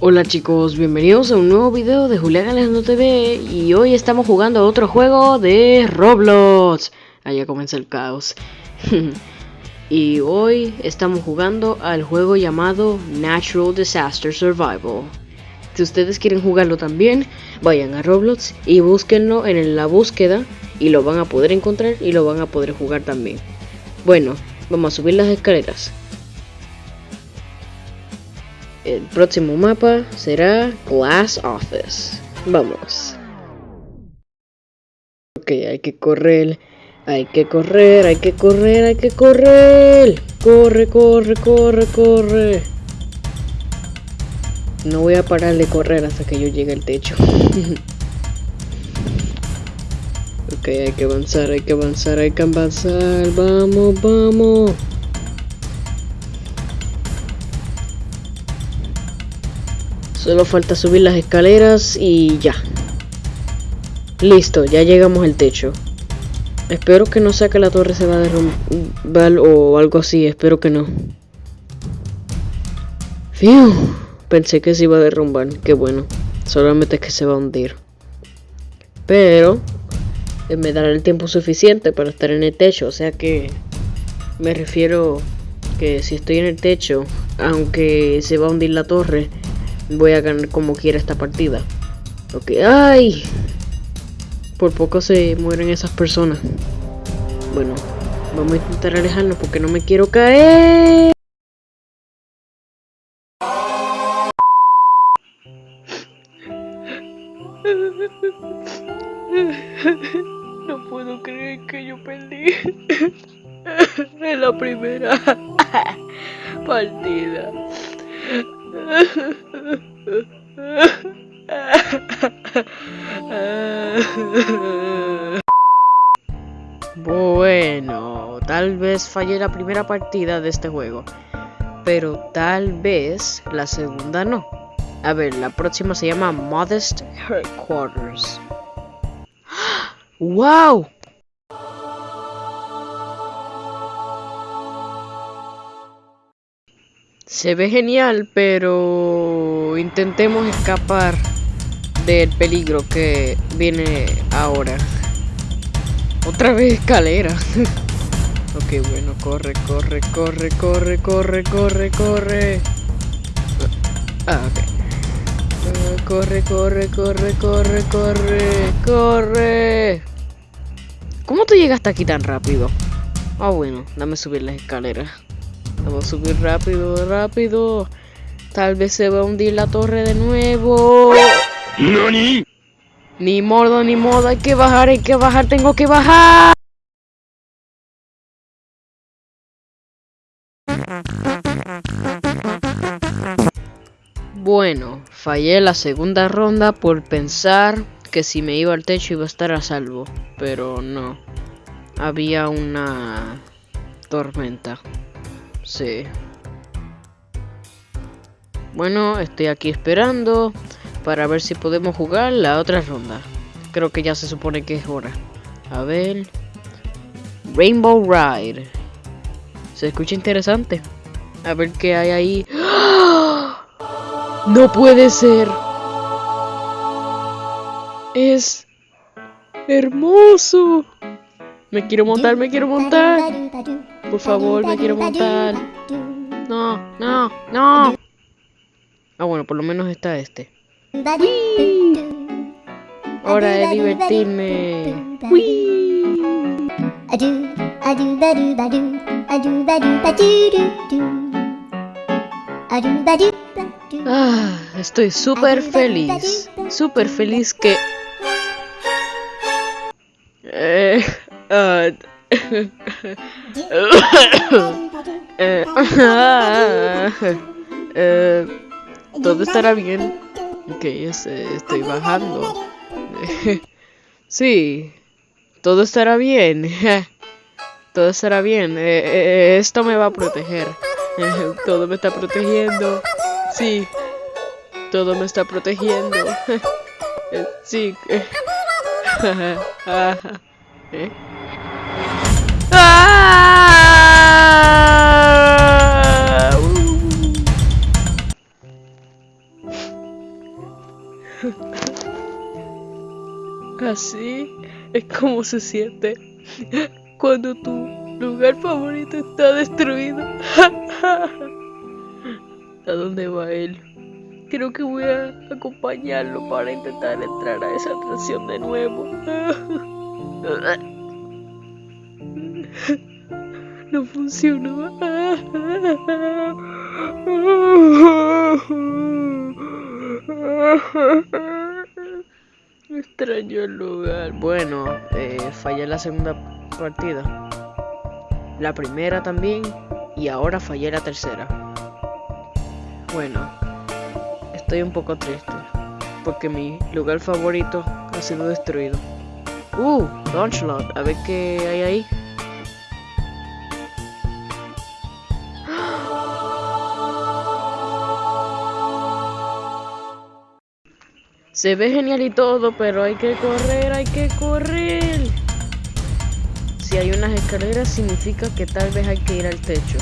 Hola chicos, bienvenidos a un nuevo video de Julián Alejandro TV y hoy estamos jugando otro juego de Roblox. Allá comienza el caos. y hoy estamos jugando al juego llamado Natural Disaster Survival. Si ustedes quieren jugarlo también, vayan a Roblox y búsquenlo en la búsqueda y lo van a poder encontrar y lo van a poder jugar también. Bueno, vamos a subir las escaleras. El próximo mapa será Glass Office. Vamos. Ok, hay que correr. Hay que correr, hay que correr, hay que correr. Corre, corre, corre, corre. No voy a parar de correr hasta que yo llegue al techo. ok, hay que avanzar, hay que avanzar, hay que avanzar. Vamos, vamos. Solo falta subir las escaleras y ya. Listo, ya llegamos al techo. Espero que no sea que la torre se va a derrumbar o algo así, espero que no. Fiu, pensé que se iba a derrumbar, qué bueno. Solamente es que se va a hundir. Pero eh, me dará el tiempo suficiente para estar en el techo, o sea que me refiero que si estoy en el techo, aunque se va a hundir la torre, voy a ganar como quiera esta partida. Ok, ¡ay! Por poco se mueren esas personas. Bueno, vamos a intentar alejarnos porque no me quiero caer. No puedo creer que yo perdí en la primera partida. Bueno, tal vez fallé la primera partida de este juego, pero tal vez la segunda no. A ver, la próxima se llama Modest Headquarters. ¡Wow! Se ve genial, pero intentemos escapar del peligro que viene ahora. Otra vez escalera. ok, bueno, corre, corre, corre, corre, corre, corre, corre. Ah, ok. Ah, corre, corre, corre, corre, corre, corre. ¿Cómo tú llegaste aquí tan rápido? Ah, bueno, dame subir las escaleras. Vamos a subir rápido, rápido. Tal vez se va a hundir la torre de nuevo. ¿Nani? Ni modo, ni modo. Hay que bajar, hay que bajar. Tengo que bajar. Bueno, fallé la segunda ronda por pensar que si me iba al techo iba a estar a salvo. Pero no. Había una tormenta. Sí. Bueno, estoy aquí esperando para ver si podemos jugar la otra ronda. Creo que ya se supone que es hora. A ver. Rainbow Ride. Se escucha interesante. A ver qué hay ahí. ¡Ah! No puede ser. Es hermoso. Me quiero montar, me quiero montar. Por favor, me quiero montar. No, no, no. Ah, bueno, por lo menos está este. Hora de divertirme. Ah, estoy súper feliz. Súper feliz que... Eh, uh, eh, todo estará bien. Ok, estoy bajando. sí, todo estará bien. todo estará bien. Eh, esto me va a proteger. todo me está protegiendo. Sí, todo me está protegiendo. sí. ¿Eh? Así es como se siente cuando tu lugar favorito está destruido. ¿A dónde va él? Creo que voy a acompañarlo para intentar entrar a esa atracción de nuevo. No funcionó. Extraño el lugar. Bueno, eh, fallé la segunda partida. La primera también. Y ahora fallé la tercera. Bueno, estoy un poco triste. Porque mi lugar favorito ha sido destruido. Uh, Launchload. A ver qué hay ahí. Se ve genial y todo, pero hay que correr, hay que correr. Si hay unas escaleras significa que tal vez hay que ir al techo.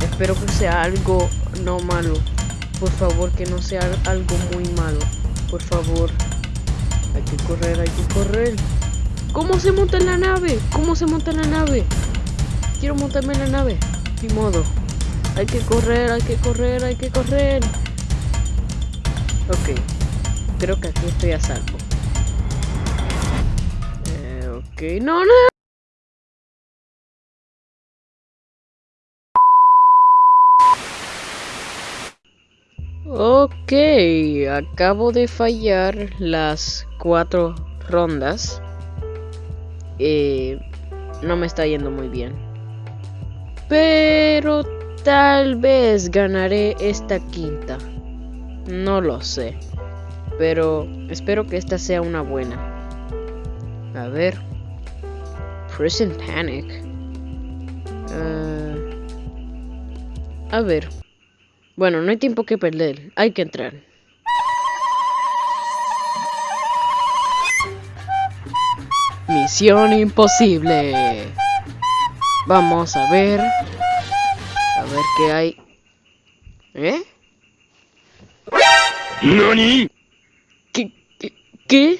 Espero que sea algo no malo. Por favor, que no sea algo muy malo. Por favor. Hay que correr, hay que correr. ¿Cómo se monta en la nave? ¿Cómo se monta en la nave? Quiero montarme en la nave. Ni modo. Hay que correr, hay que correr, hay que correr. Ok creo que aquí estoy a salvo. Eh, ok, no, no. Ok, acabo de fallar las cuatro rondas. Eh, no me está yendo muy bien. Pero tal vez ganaré esta quinta. No lo sé. Pero espero que esta sea una buena. A ver. Prison Panic. Uh, a ver. Bueno, no hay tiempo que perder. Hay que entrar. Misión imposible. Vamos a ver. A ver qué hay. ¿Eh? ¿Nani? ¿Qué?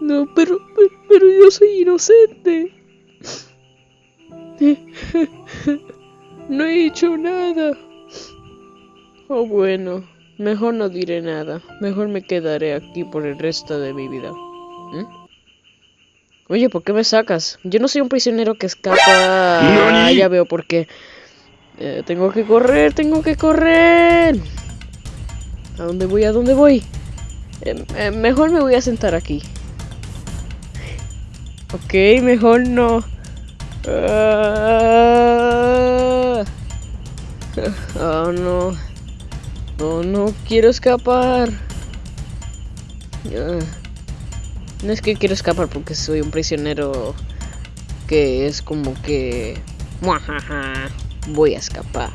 No, pero, pero yo soy inocente. No he hecho nada. Oh, bueno, mejor no diré nada. Mejor me quedaré aquí por el resto de mi vida. ¿Mm? Oye, ¿por qué me sacas? Yo no soy un prisionero que escapa. Ah, ya veo por qué. Eh, tengo que correr, tengo que correr. ¿A dónde voy? ¿A dónde voy? Eh, eh, mejor me voy a sentar aquí. Ok, mejor no. Oh no. Oh no, quiero escapar. no es que quiero escapar porque soy un prisionero que es como que... Voy a escapar.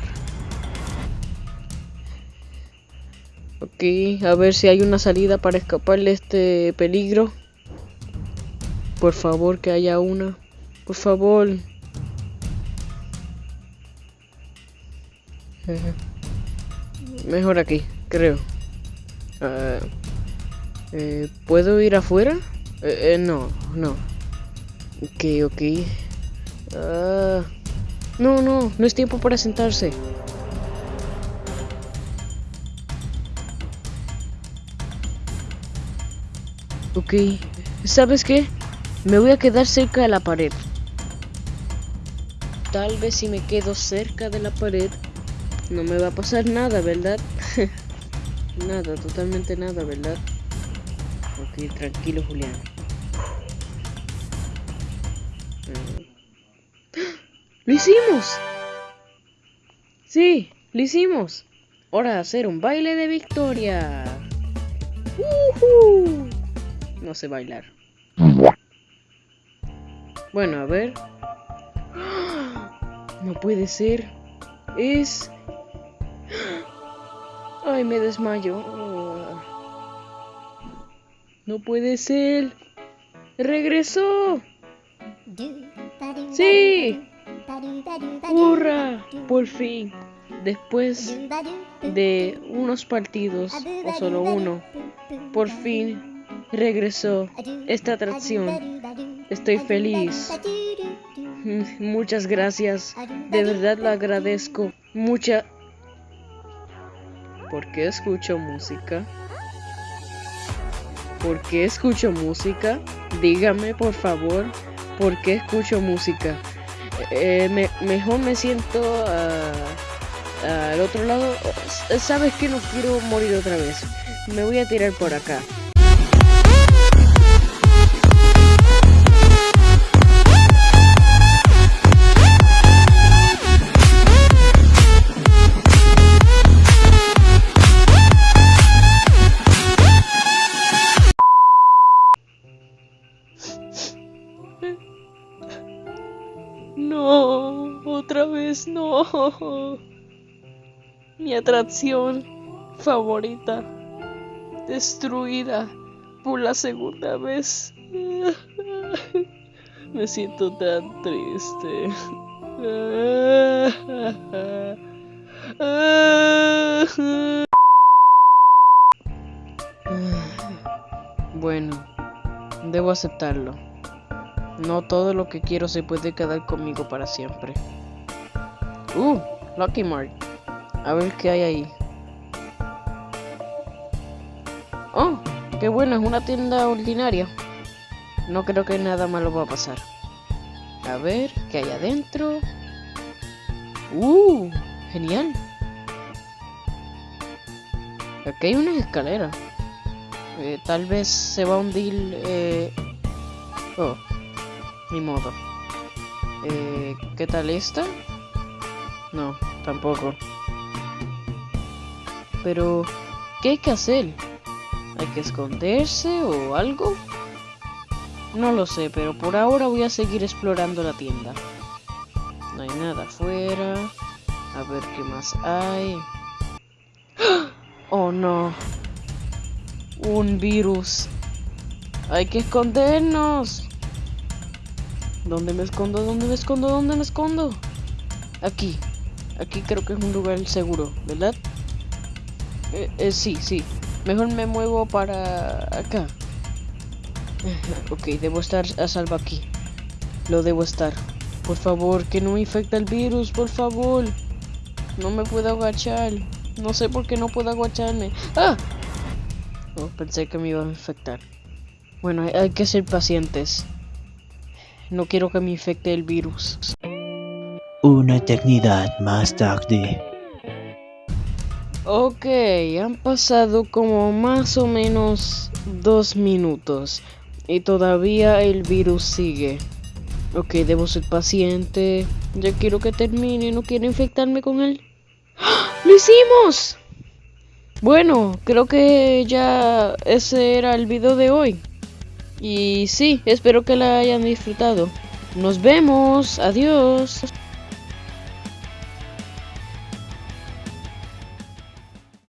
Ok, a ver si hay una salida para escapar de este peligro. Por favor, que haya una. Por favor. Mejor aquí, creo. Ah, eh, ¿Puedo ir afuera? Eh, eh, no, no. Ok, ok. Ah, no, no, no es tiempo para sentarse. Ok, ¿sabes qué? Me voy a quedar cerca de la pared. Tal vez si me quedo cerca de la pared, no me va a pasar nada, ¿verdad? nada, totalmente nada, ¿verdad? Ok, tranquilo, Julián. ¡Lo hicimos! Sí, lo hicimos. Hora de hacer un baile de victoria. ¡Uh no sé bailar. Bueno, a ver. No puede ser. Es... Ay, me desmayo. No puede ser. Regresó. Sí. ¡Hurra! Por fin. Después de unos partidos, o solo uno, por fin regresó esta atracción. Estoy feliz. Muchas gracias. De verdad lo agradezco. Mucha... ¿Por qué escucho música? ¿Por qué escucho música? Dígame, por favor, ¿por qué escucho música? Eh, mejor me siento ah, al otro lado. Sabes que no quiero morir otra vez. Me voy a tirar por acá. Mi atracción favorita destruida por la segunda vez. Me siento tan triste. Bueno, debo aceptarlo. No todo lo que quiero se puede quedar conmigo para siempre. Uh, Lucky Mart. A ver qué hay ahí. Oh, qué bueno, es una tienda ordinaria. No creo que nada malo va a pasar. A ver, ¿qué hay adentro? Uh, genial. Aquí hay una escalera. Eh, tal vez se va a hundir... Eh... Oh, ni modo. Eh, ¿Qué tal esta? No, tampoco. Pero, ¿qué hay que hacer? ¿Hay que esconderse o algo? No lo sé, pero por ahora voy a seguir explorando la tienda. No hay nada afuera. A ver qué más hay. Oh no. Un virus. Hay que escondernos. ¿Dónde me escondo? ¿Dónde me escondo? ¿Dónde me escondo? Aquí. Aquí creo que es un lugar seguro, ¿verdad? Eh, eh, sí, sí. Mejor me muevo para acá. ok, debo estar a salvo aquí. Lo debo estar. Por favor, que no me infecte el virus, por favor. No me puedo agachar. No sé por qué no puedo agacharme. ¡Ah! Oh, pensé que me iba a infectar. Bueno, hay que ser pacientes. No quiero que me infecte el virus. Una eternidad más tarde. Ok, han pasado como más o menos dos minutos y todavía el virus sigue. Ok, debo ser paciente. Ya quiero que termine, no quiero infectarme con él. ¡Ah! ¡Lo hicimos! Bueno, creo que ya ese era el video de hoy. Y sí, espero que la hayan disfrutado. Nos vemos. Adiós.